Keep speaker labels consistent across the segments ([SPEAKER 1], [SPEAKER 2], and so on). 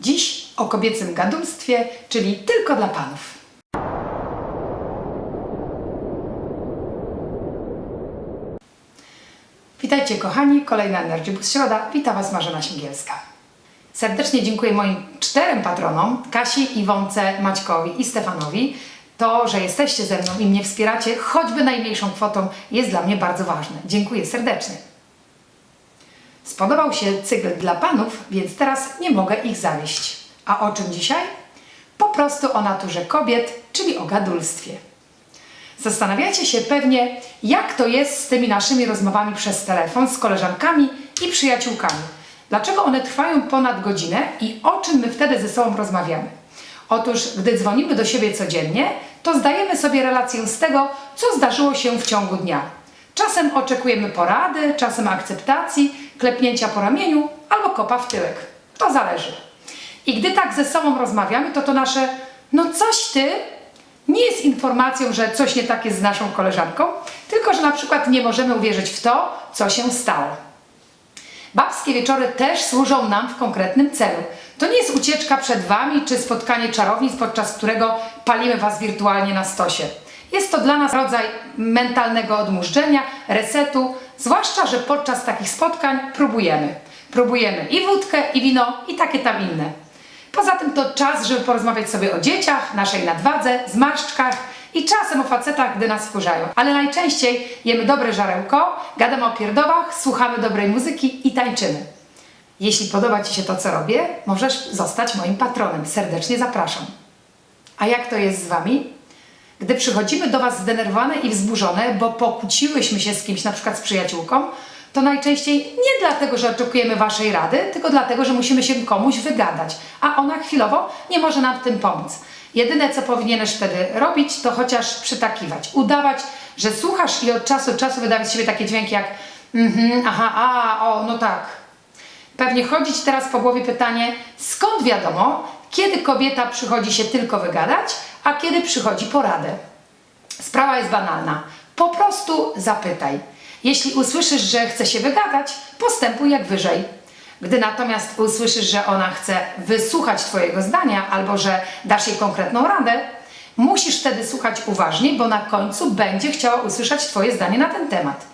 [SPEAKER 1] Dziś o kobiecym gadulstwie, czyli tylko dla panów. Witajcie kochani, kolejna Energy Boost Środa. Witam Was Marzena Śmigielska. Serdecznie dziękuję moim czterem patronom, Kasi, Iwonce, Maćkowi i Stefanowi. To, że jesteście ze mną i mnie wspieracie, choćby najmniejszą kwotą, jest dla mnie bardzo ważne. Dziękuję serdecznie. Spodobał się cykl dla panów, więc teraz nie mogę ich zawieść. A o czym dzisiaj? Po prostu o naturze kobiet, czyli o gadulstwie. Zastanawiacie się pewnie, jak to jest z tymi naszymi rozmowami przez telefon z koleżankami i przyjaciółkami. Dlaczego one trwają ponad godzinę i o czym my wtedy ze sobą rozmawiamy? Otóż, gdy dzwonimy do siebie codziennie, to zdajemy sobie relację z tego, co zdarzyło się w ciągu dnia. Czasem oczekujemy porady, czasem akceptacji, klepnięcia po ramieniu albo kopa w tyłek. To zależy. I gdy tak ze sobą rozmawiamy, to to nasze no coś ty nie jest informacją, że coś nie tak jest z naszą koleżanką, tylko że na przykład nie możemy uwierzyć w to, co się stało. Babskie wieczory też służą nam w konkretnym celu. To nie jest ucieczka przed Wami czy spotkanie czarownic, podczas którego palimy Was wirtualnie na stosie. Jest to dla nas rodzaj mentalnego odmurzczenia, resetu, zwłaszcza, że podczas takich spotkań próbujemy. Próbujemy i wódkę, i wino, i takie tam inne. Poza tym to czas, żeby porozmawiać sobie o dzieciach, naszej nadwadze, zmarszczkach i czasem o facetach, gdy nas wkurzają. Ale najczęściej jemy dobre żarełko, gadamy o pierdowach, słuchamy dobrej muzyki i tańczymy. Jeśli podoba Ci się to, co robię, możesz zostać moim patronem. Serdecznie zapraszam. A jak to jest z Wami? Gdy przychodzimy do Was zdenerwowane i wzburzone, bo pokłóciłyśmy się z kimś, na przykład z przyjaciółką, to najczęściej nie dlatego, że oczekujemy Waszej rady, tylko dlatego, że musimy się komuś wygadać, a ona chwilowo nie może nam w tym pomóc. Jedyne, co powinieneś wtedy robić, to chociaż przytakiwać, udawać, że słuchasz i od czasu do czasu wydawać z siebie takie dźwięki jak mhm, aha, a, o, no tak. Pewnie chodzi Ci teraz po głowie pytanie, skąd wiadomo, kiedy kobieta przychodzi się tylko wygadać, a kiedy przychodzi poradę? Sprawa jest banalna. Po prostu zapytaj. Jeśli usłyszysz, że chce się wygadać, postępuj jak wyżej. Gdy natomiast usłyszysz, że ona chce wysłuchać Twojego zdania albo że dasz jej konkretną radę, musisz wtedy słuchać uważnie, bo na końcu będzie chciała usłyszeć Twoje zdanie na ten temat.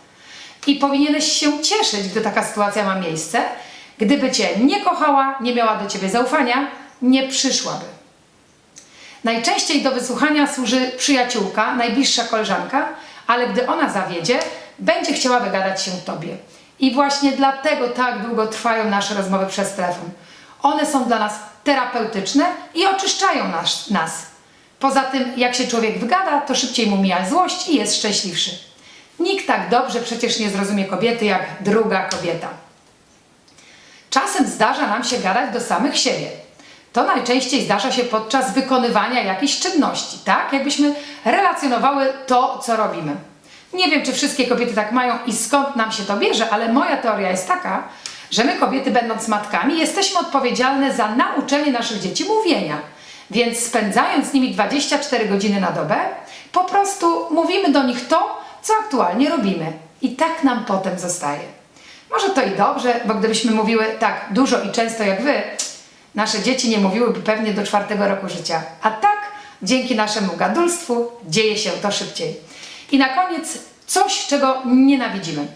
[SPEAKER 1] I powinieneś się cieszyć, gdy taka sytuacja ma miejsce. Gdyby Cię nie kochała, nie miała do Ciebie zaufania, nie przyszłaby. Najczęściej do wysłuchania służy przyjaciółka, najbliższa koleżanka, ale gdy ona zawiedzie, będzie chciała wygadać się Tobie. I właśnie dlatego tak długo trwają nasze rozmowy przez telefon. One są dla nas terapeutyczne i oczyszczają nas. nas. Poza tym, jak się człowiek wygada, to szybciej mu mija złość i jest szczęśliwszy. Nikt tak dobrze przecież nie zrozumie kobiety jak druga kobieta. Czasem zdarza nam się gadać do samych siebie. To najczęściej zdarza się podczas wykonywania jakichś czynności, tak? Jakbyśmy relacjonowały to, co robimy. Nie wiem, czy wszystkie kobiety tak mają i skąd nam się to bierze, ale moja teoria jest taka, że my kobiety, będąc matkami, jesteśmy odpowiedzialne za nauczenie naszych dzieci mówienia. Więc spędzając z nimi 24 godziny na dobę, po prostu mówimy do nich to, co aktualnie robimy. I tak nam potem zostaje. Może to i dobrze, bo gdybyśmy mówiły tak dużo i często jak wy, nasze dzieci nie mówiłyby pewnie do czwartego roku życia. A tak, dzięki naszemu gadulstwu, dzieje się to szybciej. I na koniec coś, czego nienawidzimy.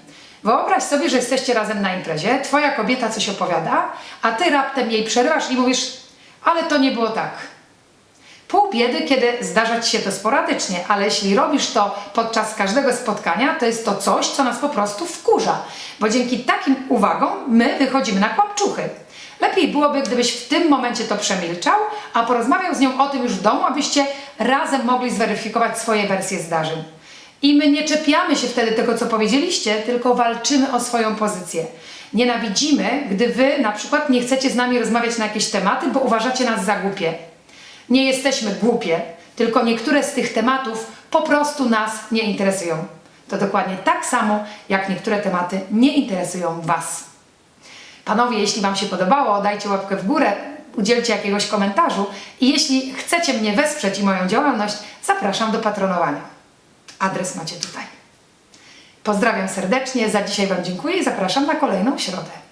[SPEAKER 1] Wyobraź sobie, że jesteście razem na imprezie, twoja kobieta coś opowiada, a ty raptem jej przerywasz i mówisz, ale to nie było tak. Pół biedy, kiedy zdarza ci się to sporadycznie, ale jeśli robisz to podczas każdego spotkania, to jest to coś, co nas po prostu wkurza, bo dzięki takim uwagom my wychodzimy na kłapczuchy. Lepiej byłoby, gdybyś w tym momencie to przemilczał, a porozmawiał z nią o tym już w domu, abyście razem mogli zweryfikować swoje wersje zdarzeń. I my nie czepiamy się wtedy tego, co powiedzieliście, tylko walczymy o swoją pozycję. Nienawidzimy, gdy wy na przykład nie chcecie z nami rozmawiać na jakieś tematy, bo uważacie nas za głupie. Nie jesteśmy głupie, tylko niektóre z tych tematów po prostu nas nie interesują. To dokładnie tak samo, jak niektóre tematy nie interesują Was. Panowie, jeśli Wam się podobało, dajcie łapkę w górę, udzielcie jakiegoś komentarzu i jeśli chcecie mnie wesprzeć i moją działalność, zapraszam do patronowania. Adres macie tutaj. Pozdrawiam serdecznie, za dzisiaj Wam dziękuję i zapraszam na kolejną środę.